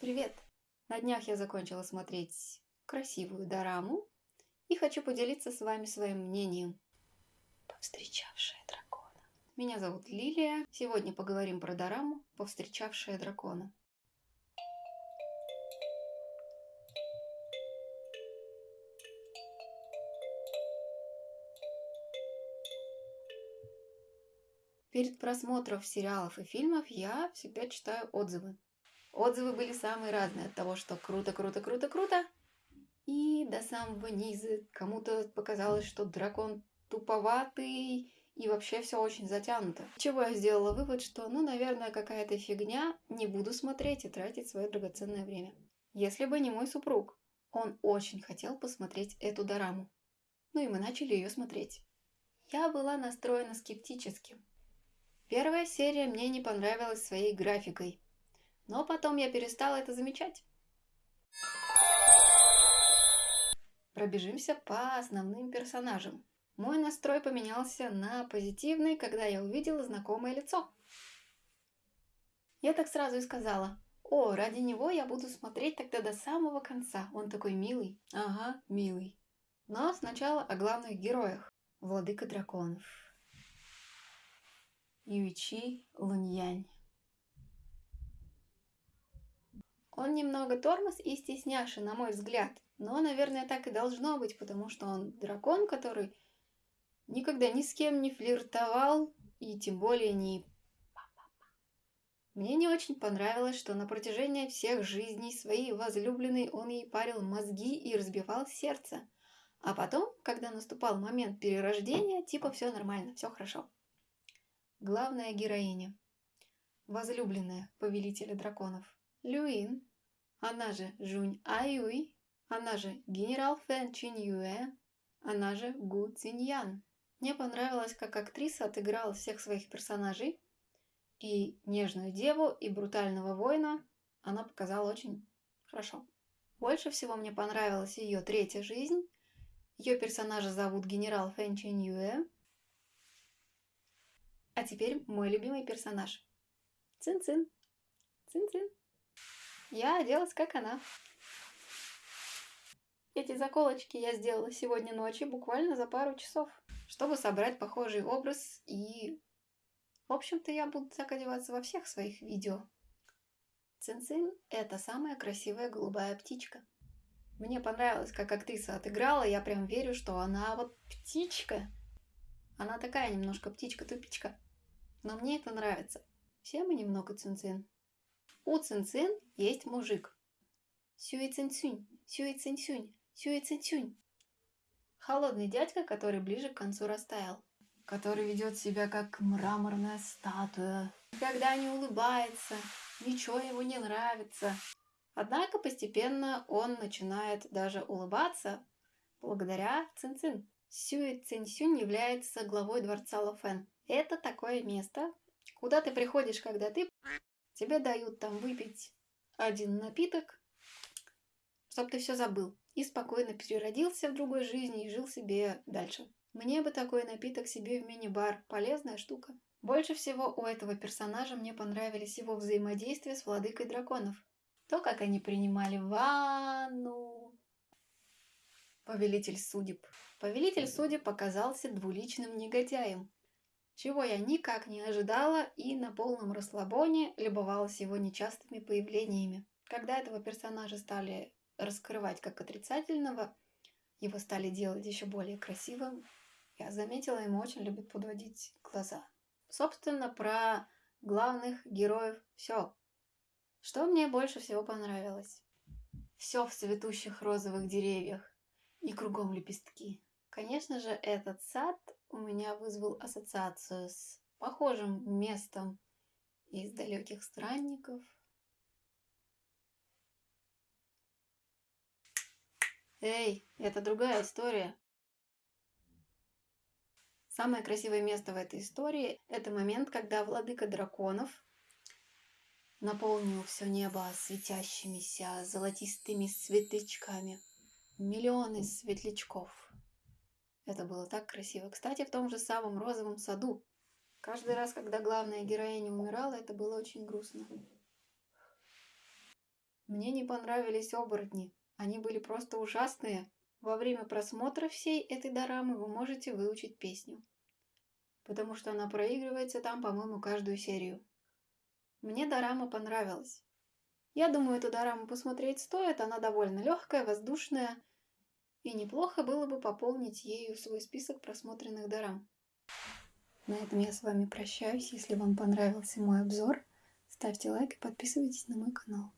Привет! На днях я закончила смотреть красивую дораму и хочу поделиться с вами своим мнением. Повстречавшая дракона. Меня зовут Лилия. Сегодня поговорим про дораму «Повстречавшая дракона». Перед просмотром сериалов и фильмов я всегда читаю отзывы. Отзывы были самые разные, от того, что круто, круто, круто, круто, и до самого низа кому-то показалось, что дракон туповатый, и вообще все очень затянуто. Чего я сделала вывод, что, ну, наверное, какая-то фигня, не буду смотреть и тратить свое драгоценное время. Если бы не мой супруг, он очень хотел посмотреть эту дораму. Ну и мы начали ее смотреть. Я была настроена скептически. Первая серия мне не понравилась своей графикой, но потом я перестала это замечать. Пробежимся по основным персонажам. Мой настрой поменялся на позитивный, когда я увидела знакомое лицо. Я так сразу и сказала, о, ради него я буду смотреть тогда до самого конца, он такой милый. Ага, милый. Но сначала о главных героях. Владыка драконов. Юичи Луньянь. Он немного тормоз и стесняши, на мой взгляд. Но, наверное, так и должно быть, потому что он дракон, который никогда ни с кем не флиртовал и тем более не... Мне не очень понравилось, что на протяжении всех жизней своей возлюбленной он ей парил мозги и разбивал сердце. А потом, когда наступал момент перерождения, типа все нормально, все хорошо. Главная героиня. Возлюбленная повелителя драконов. Люин, она же Жунь Аюй, она же генерал Фэн Чин Юэ, она же Гу Циньян. Мне понравилось, как актриса отыграла всех своих персонажей, и нежную деву, и брутального воина она показала очень хорошо. Больше всего мне понравилась ее третья жизнь. Ее персонажа зовут генерал Фэн Чин Юэ, а теперь мой любимый персонаж. Цин-цин. Цин-цин. Я оделась, как она. Эти заколочки я сделала сегодня ночью, буквально за пару часов, чтобы собрать похожий образ и... В общем-то, я буду так одеваться во всех своих видео. Цин-цин – это самая красивая голубая птичка. Мне понравилось, как актриса отыграла, я прям верю, что она вот птичка. Она такая немножко птичка-тупичка. Но мне это нравится. Все мы немного цинцин. У цинцин есть мужик. Сюи цинцюнь, сюи цинцюнь, сюи цинцюнь. Холодный дядька, который ближе к концу растаял. Который ведет себя как мраморная статуя. Когда не улыбается, ничего ему не нравится. Однако постепенно он начинает даже улыбаться благодаря Цинцин. Сюи Цинсюнь является главой дворца Лофен. Это такое место, куда ты приходишь, когда ты... Тебе дают там выпить один напиток, чтобы ты все забыл. И спокойно переродился в другой жизни и жил себе дальше. Мне бы такой напиток себе в мини-бар. Полезная штука. Больше всего у этого персонажа мне понравились его взаимодействия с владыкой драконов. То, как они принимали ванну. Повелитель судеб. Повелитель судеб оказался двуличным негодяем чего я никак не ожидала и на полном расслабоне любовалась его нечастыми появлениями. Когда этого персонажа стали раскрывать как отрицательного, его стали делать еще более красивым, я заметила, ему очень любят подводить глаза. Собственно, про главных героев все. Что мне больше всего понравилось? Все в цветущих розовых деревьях и кругом лепестки. Конечно же, этот сад у меня вызвал ассоциацию с похожим местом из далеких странников. Эй, это другая история. Самое красивое место в этой истории – это момент, когда владыка драконов наполнил все небо светящимися золотистыми светлячками. Миллионы светлячков. Это было так красиво. Кстати, в том же самом розовом саду. Каждый раз, когда главная героиня умирала, это было очень грустно. Мне не понравились оборотни. Они были просто ужасные. Во время просмотра всей этой дорамы вы можете выучить песню. Потому что она проигрывается там, по-моему, каждую серию. Мне дорама понравилась. Я думаю, эту дораму посмотреть стоит. Она довольно легкая, воздушная. И неплохо было бы пополнить ею свой список просмотренных дорам. На этом я с вами прощаюсь. Если вам понравился мой обзор, ставьте лайк и подписывайтесь на мой канал.